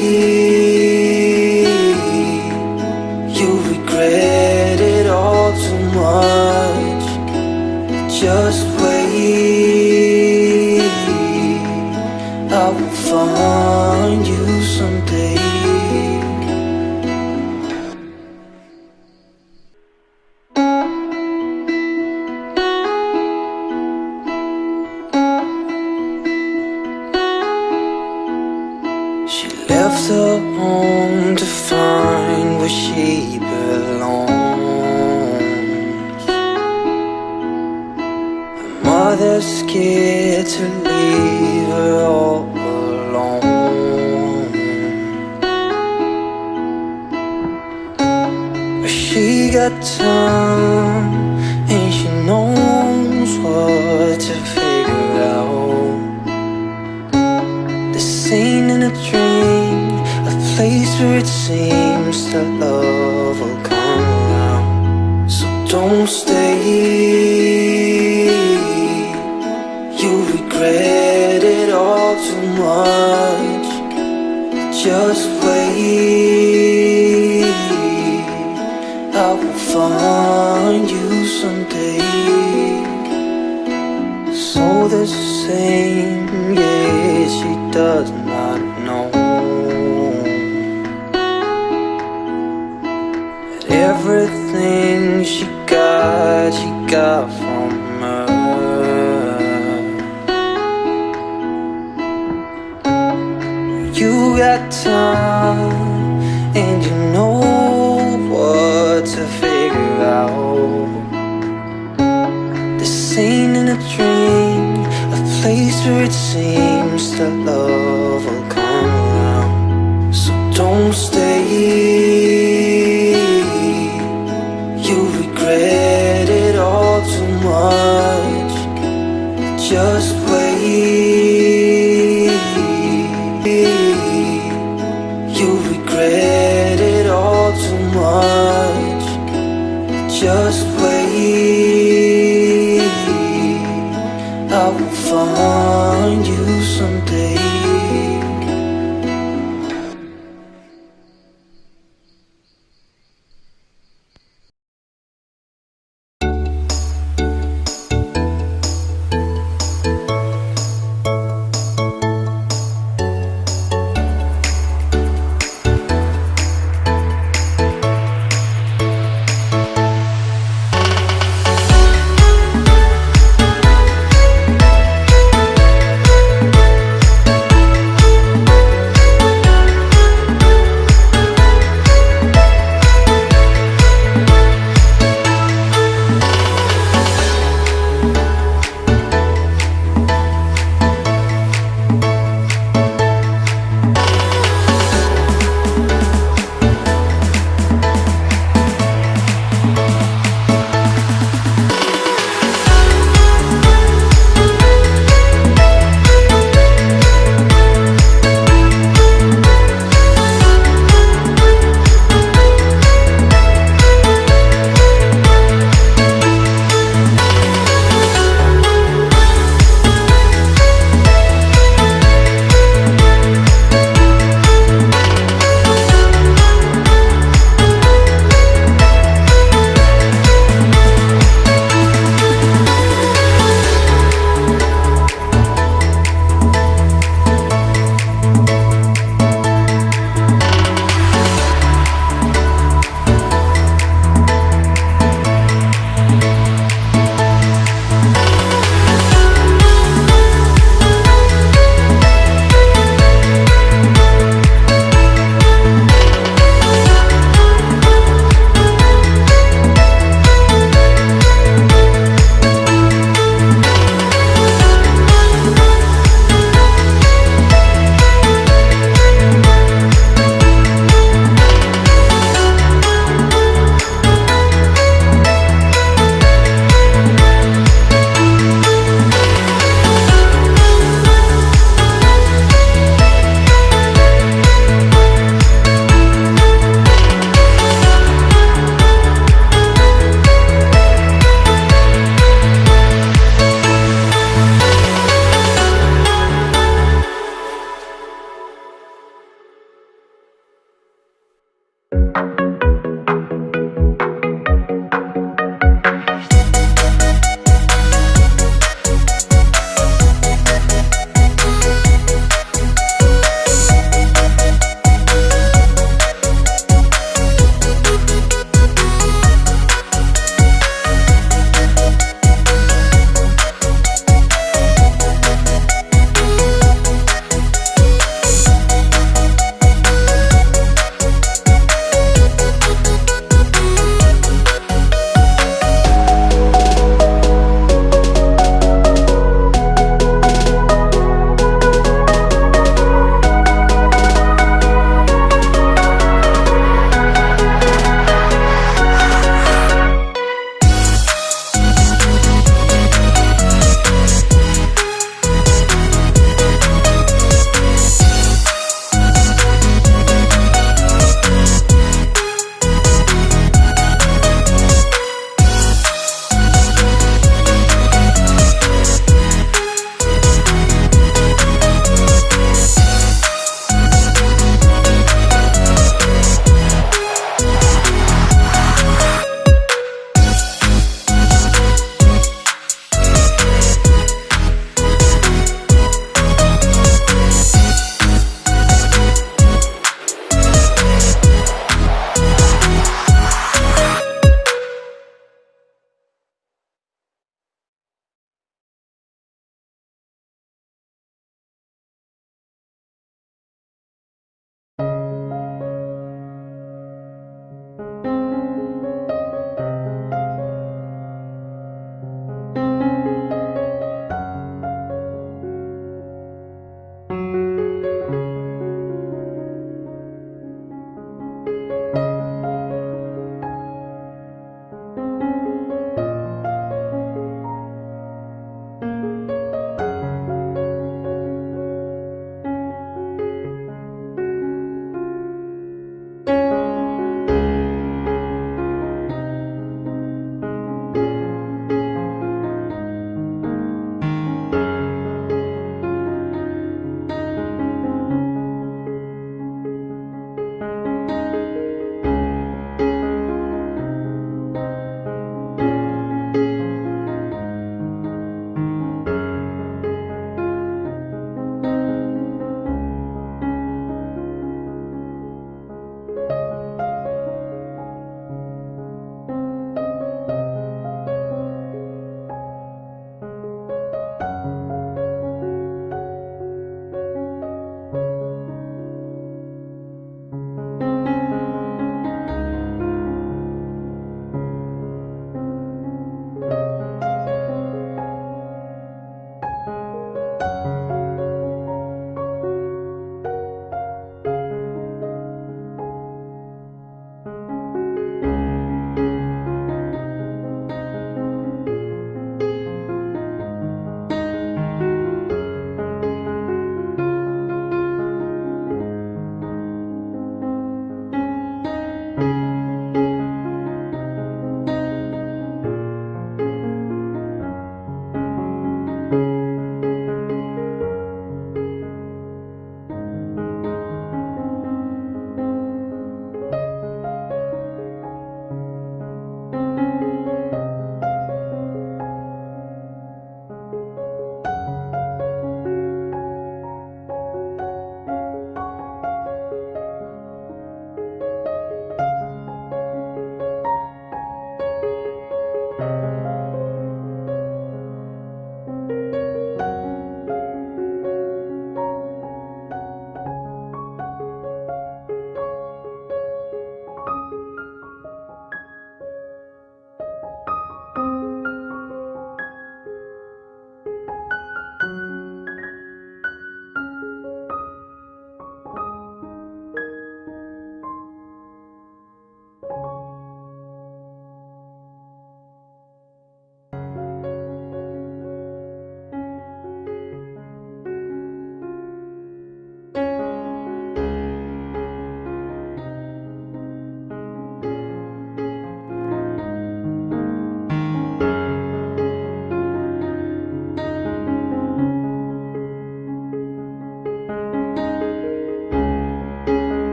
stay.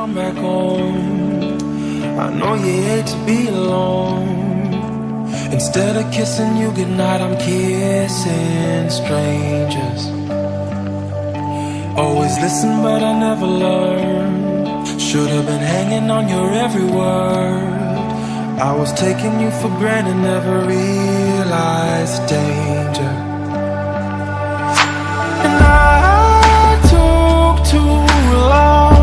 Come back home. I know you hate to be alone. Instead of kissing you goodnight, I'm kissing strangers. Always listen, but I never learned. Should have been hanging on your every word. I was taking you for granted, never realized danger. Long.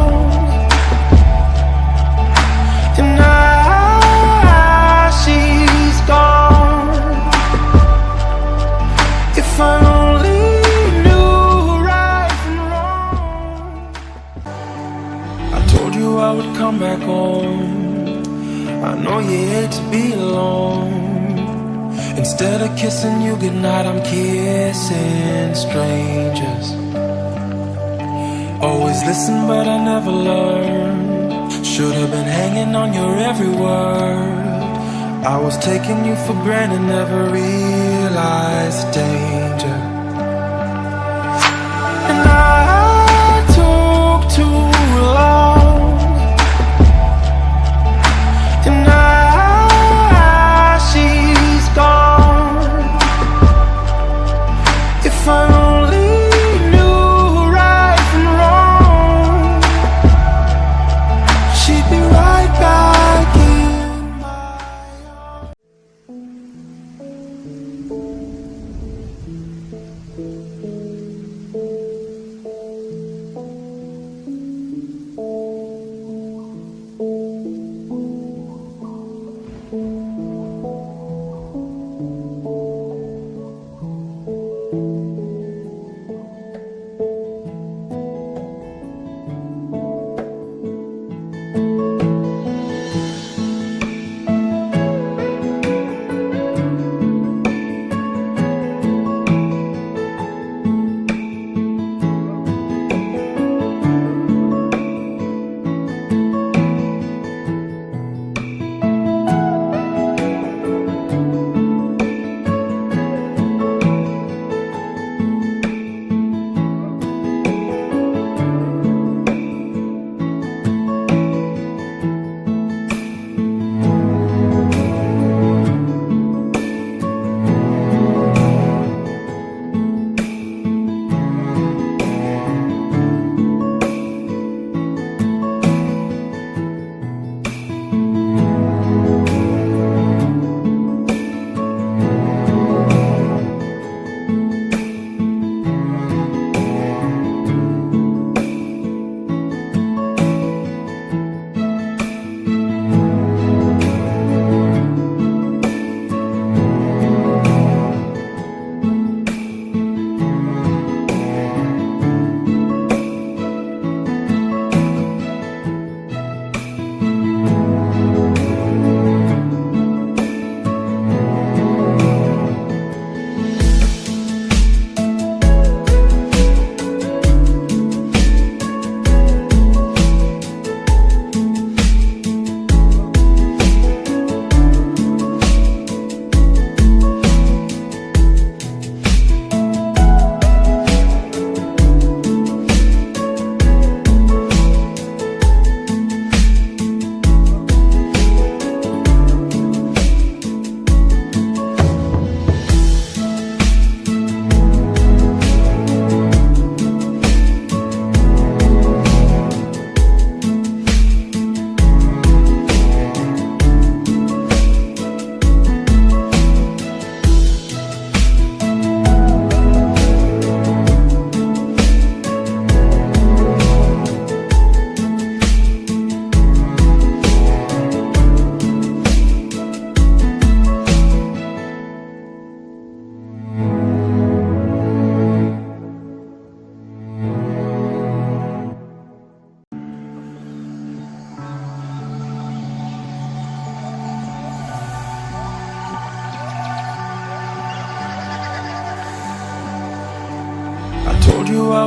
Come back home. I know you hate to be alone. Instead of kissing you goodnight, I'm kissing strangers. Always listen, but I never learned. Should have been hanging on your every word. I was taking you for granted, never realized the danger. And I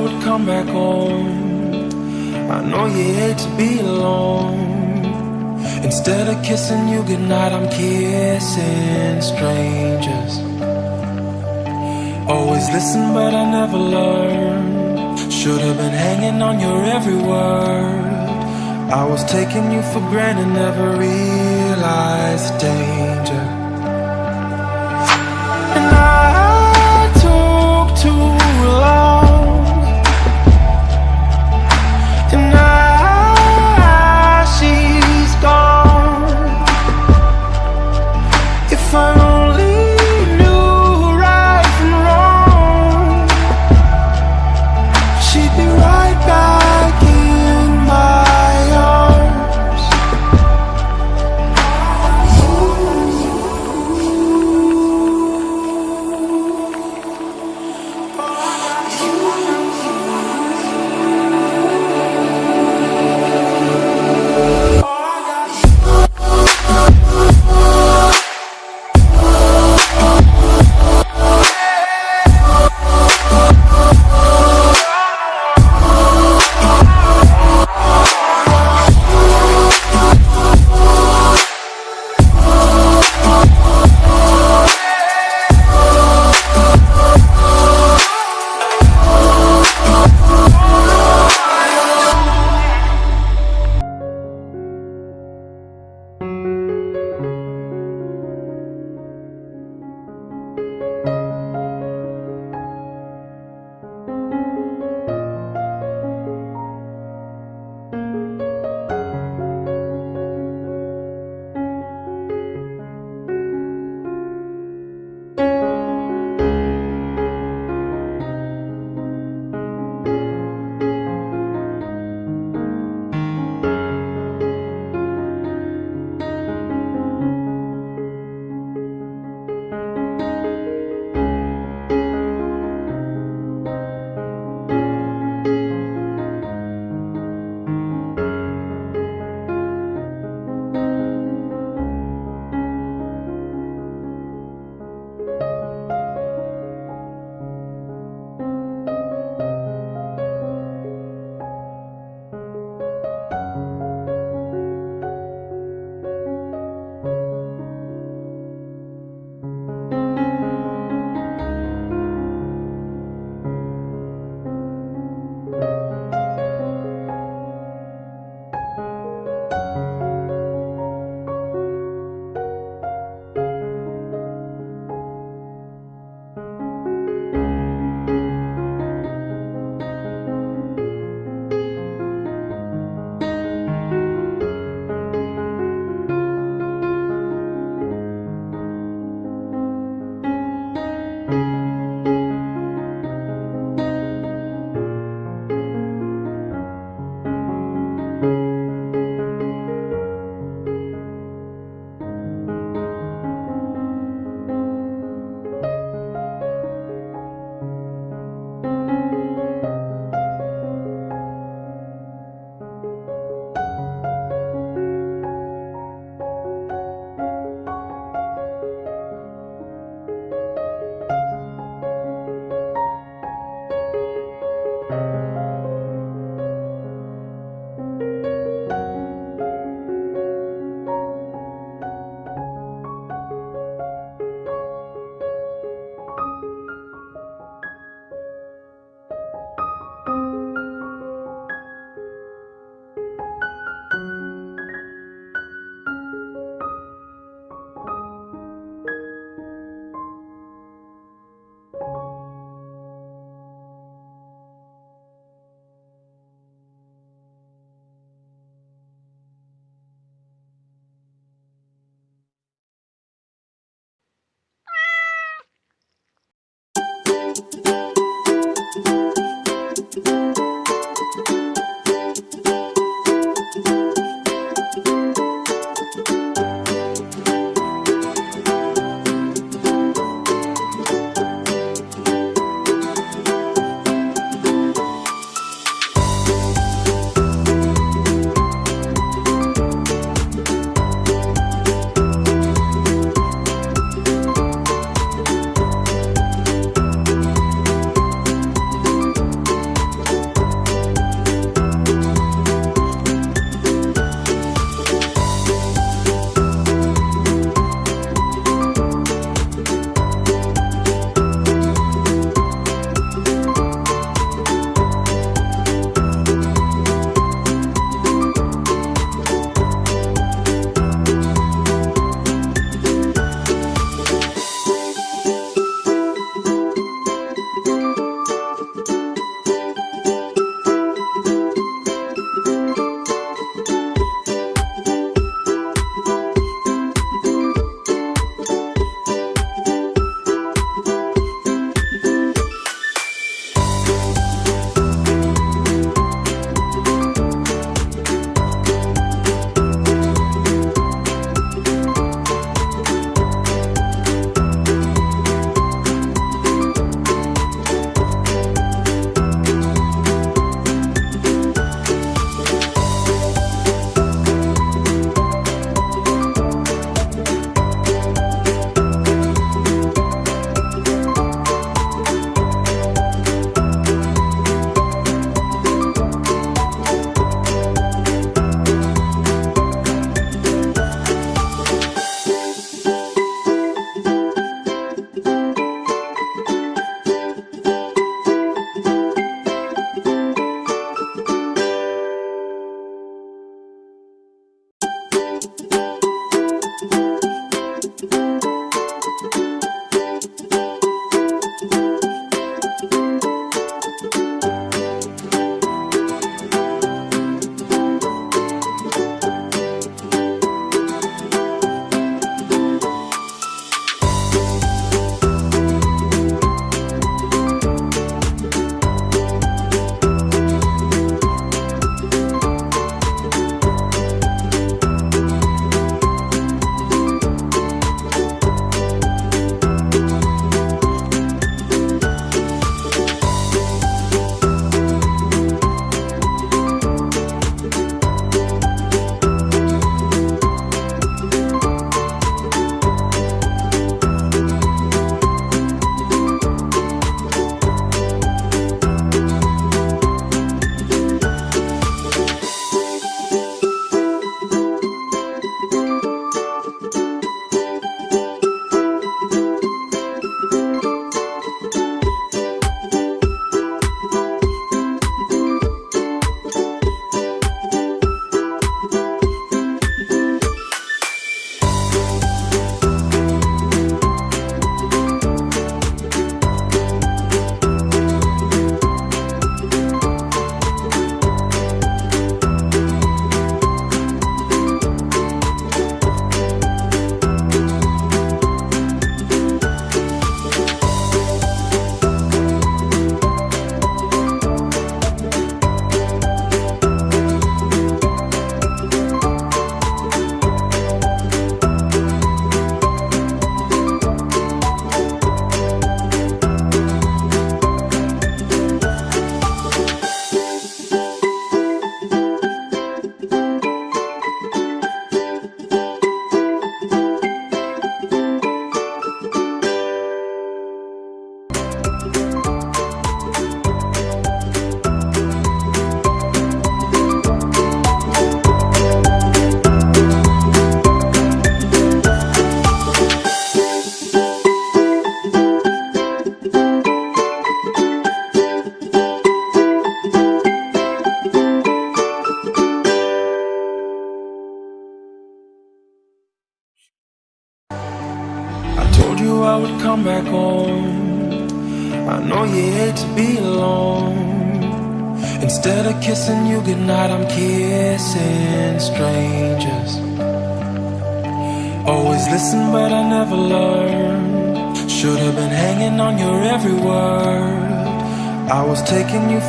would come back home. I know you hate to be alone. Instead of kissing you goodnight, I'm kissing strangers. Always listen, but I never learned. Should have been hanging on your every word. I was taking you for granted, never realized the danger.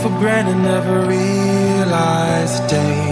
For granted, never realized the danger.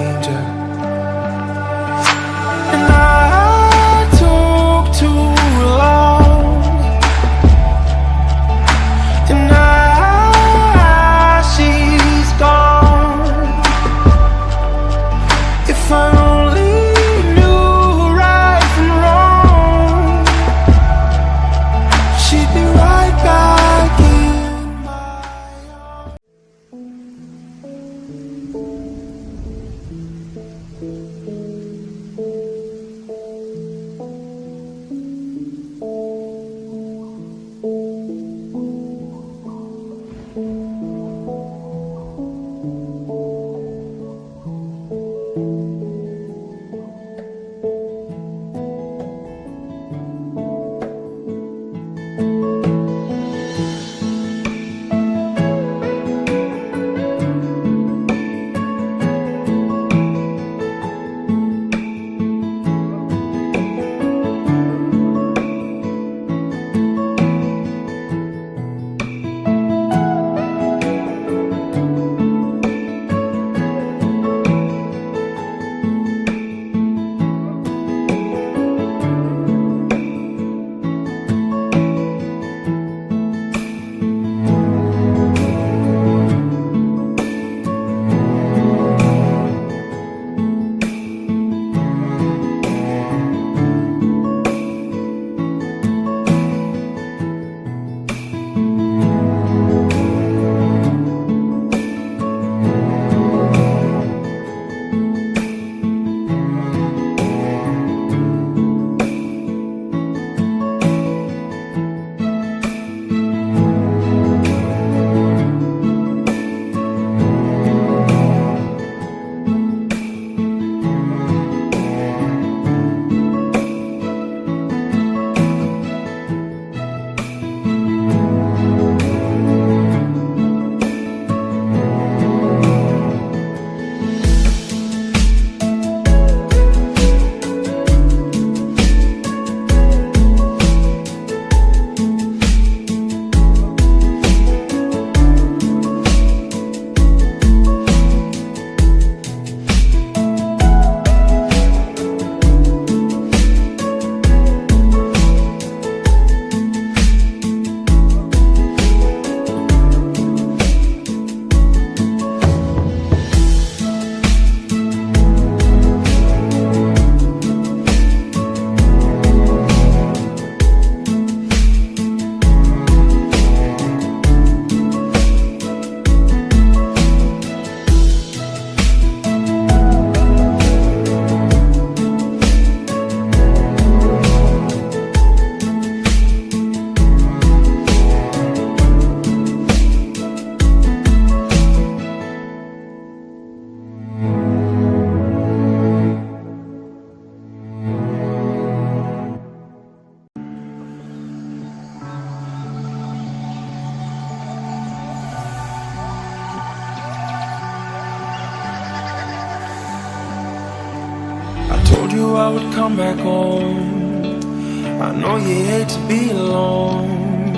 Told you I would come back home. I know you hate to be alone.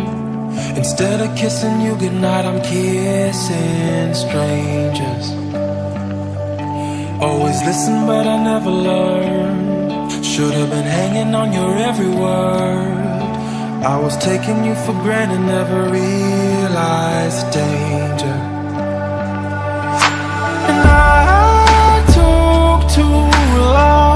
Instead of kissing you goodnight, I'm kissing strangers. Always listen, but I never learned. Should have been hanging on your every word. I was taking you for granted, never realized the danger. And I took too long.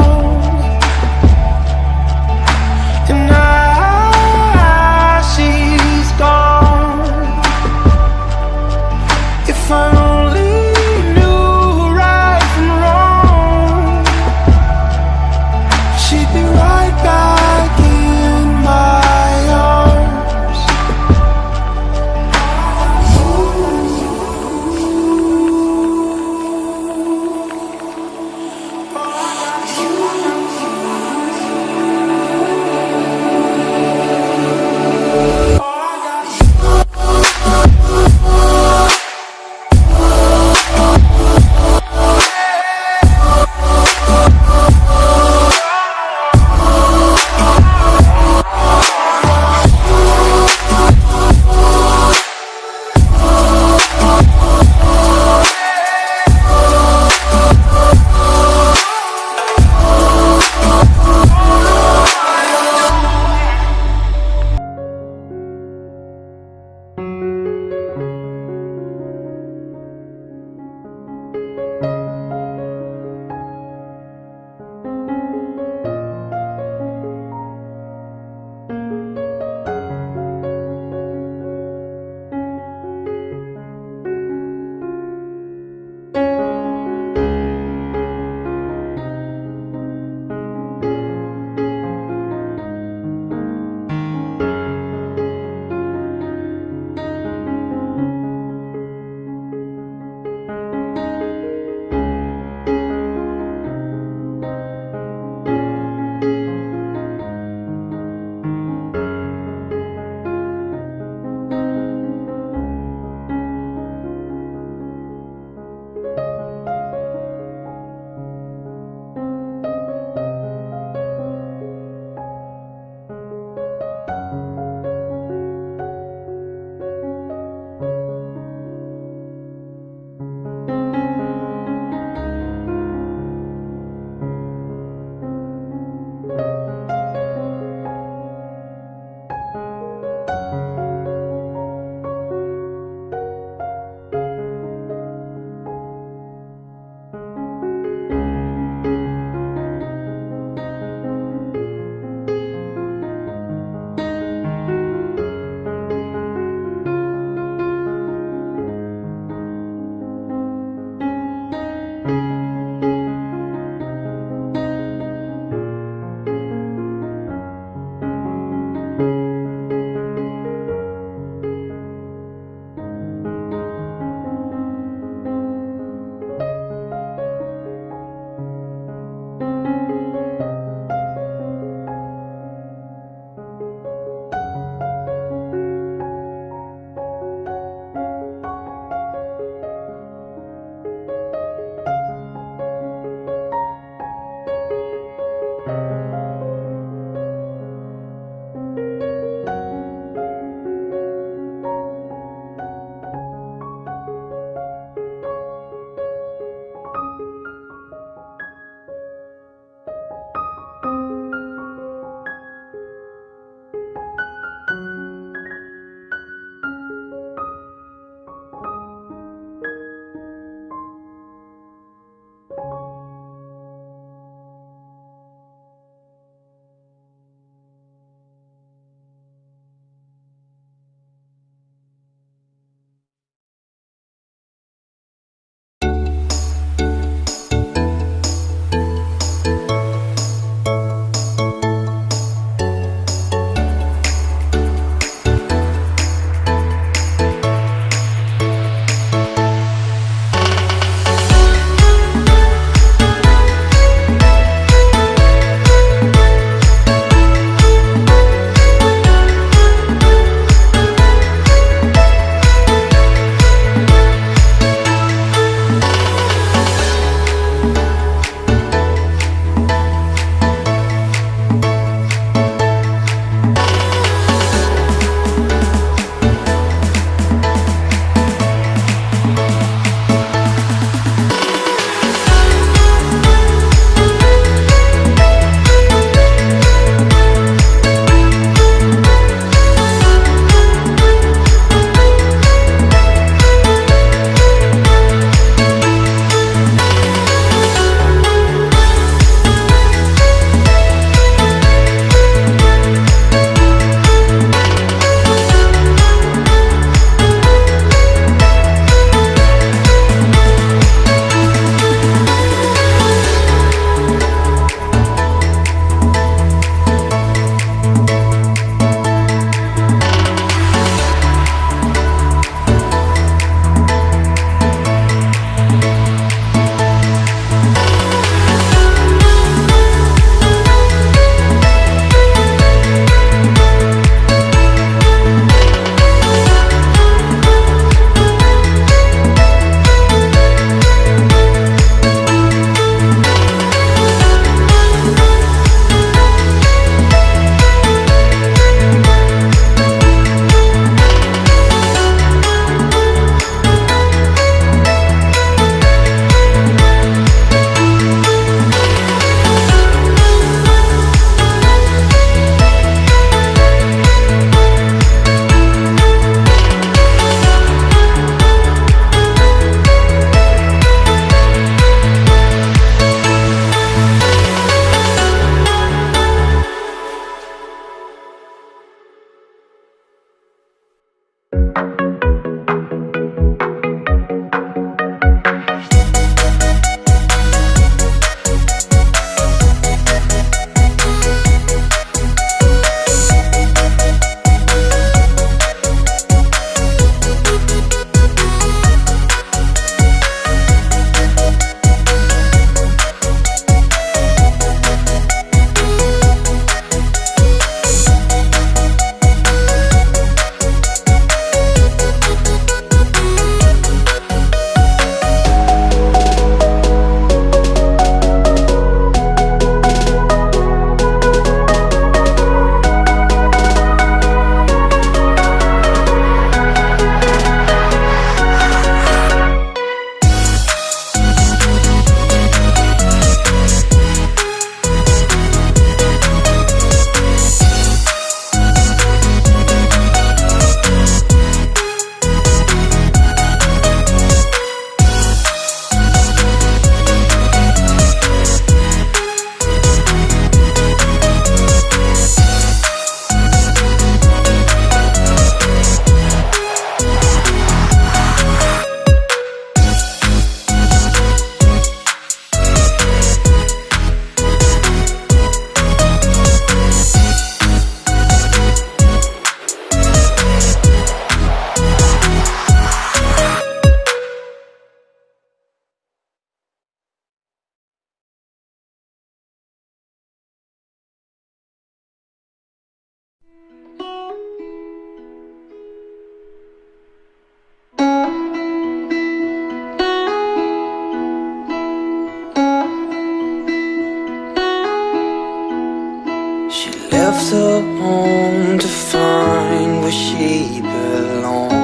Left her home to find where she belongs.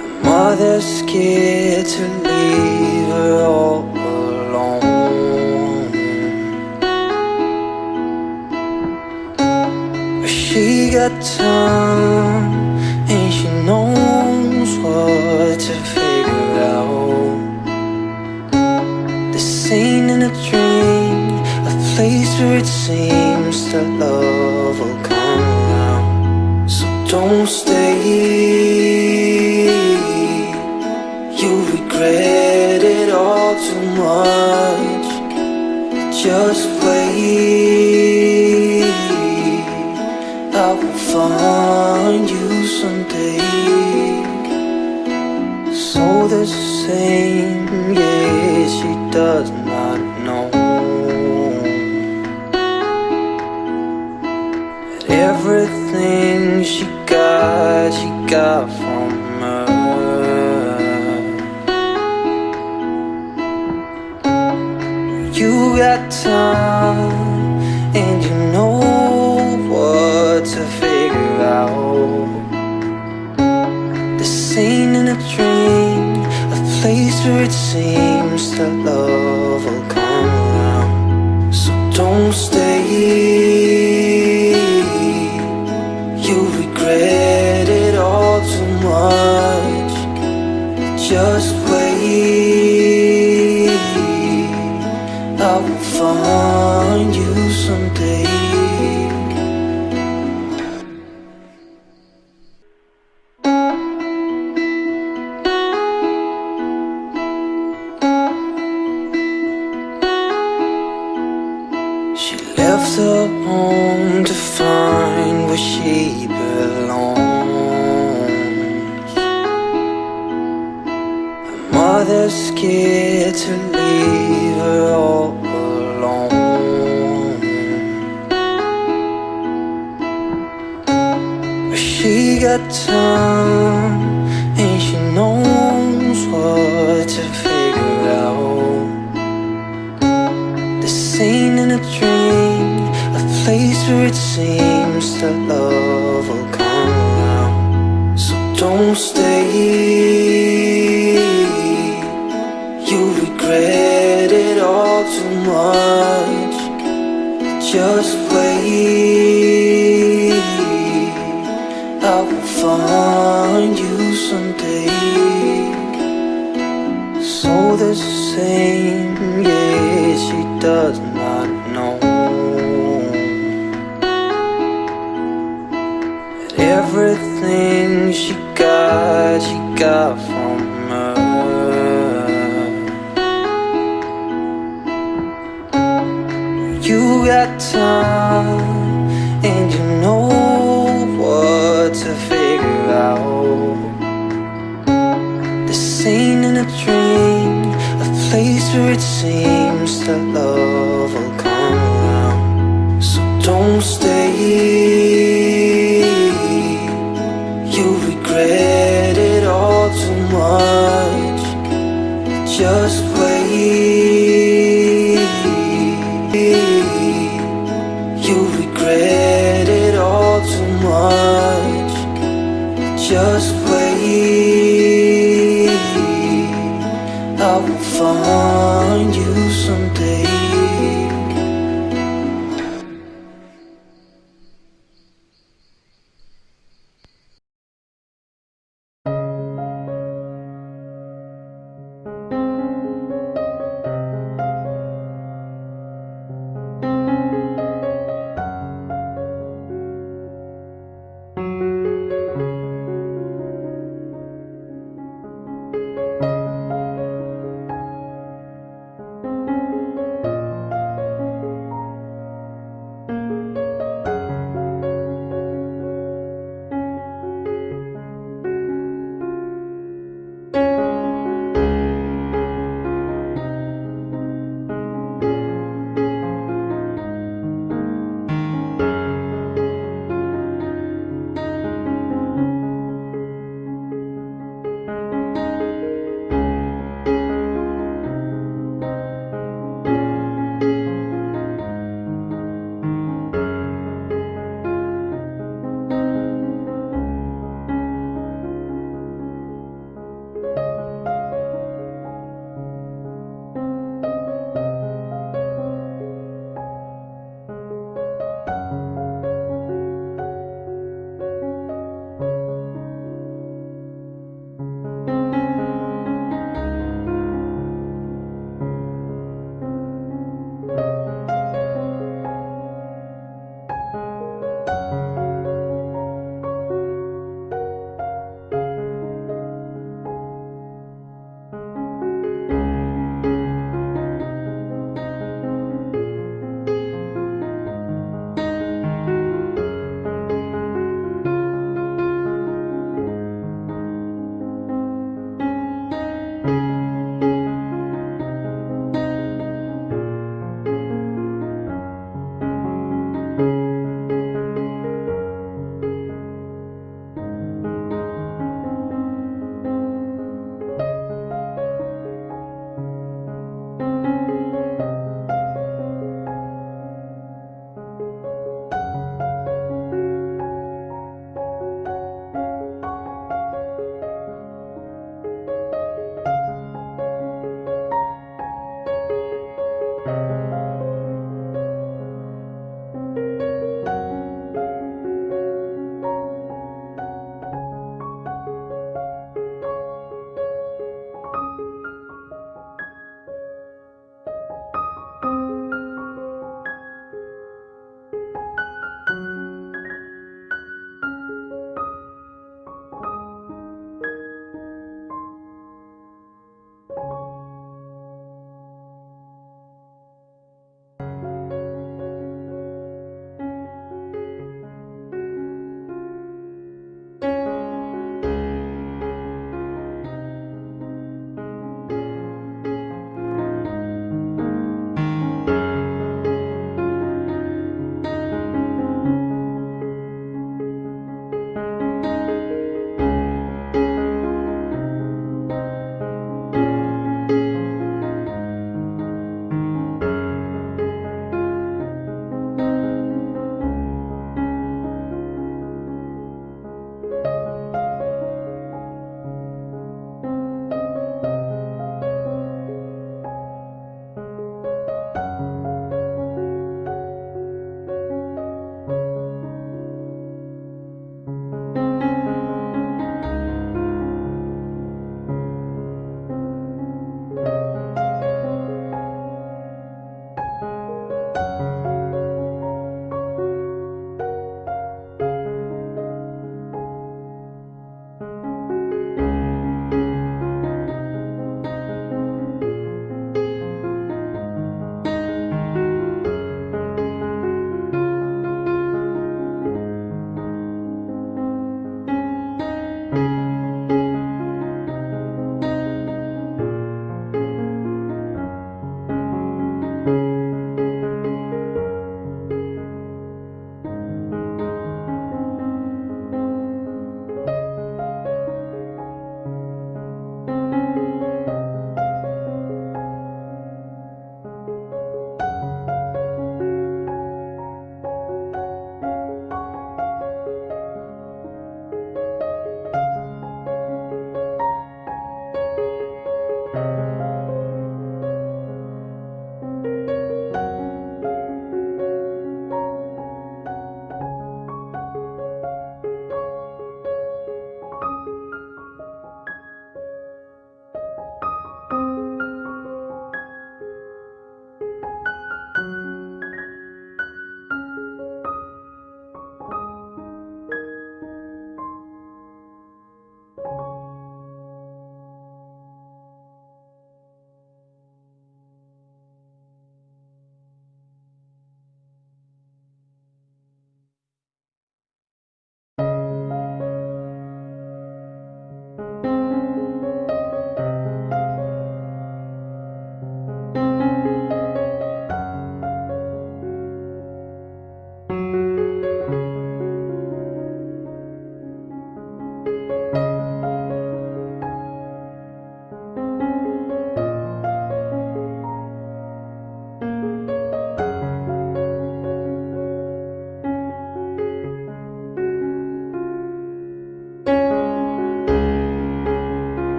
Her mother's scared to leave her all alone. But she got time and she knows it seems that love will come around. So don't stay. You'll regret it all too much. Just wait. I will find you someday. So the same, yeah, she does You got time, and you know what to figure out. The scene in a dream, a place where it seems that love will come around. So don't stay. Mother's scared to leave her all alone. But she got time and she knows what to figure out. The scene in a dream, a place where it seems that love will come around. So don't stay. Much. Just it seems that love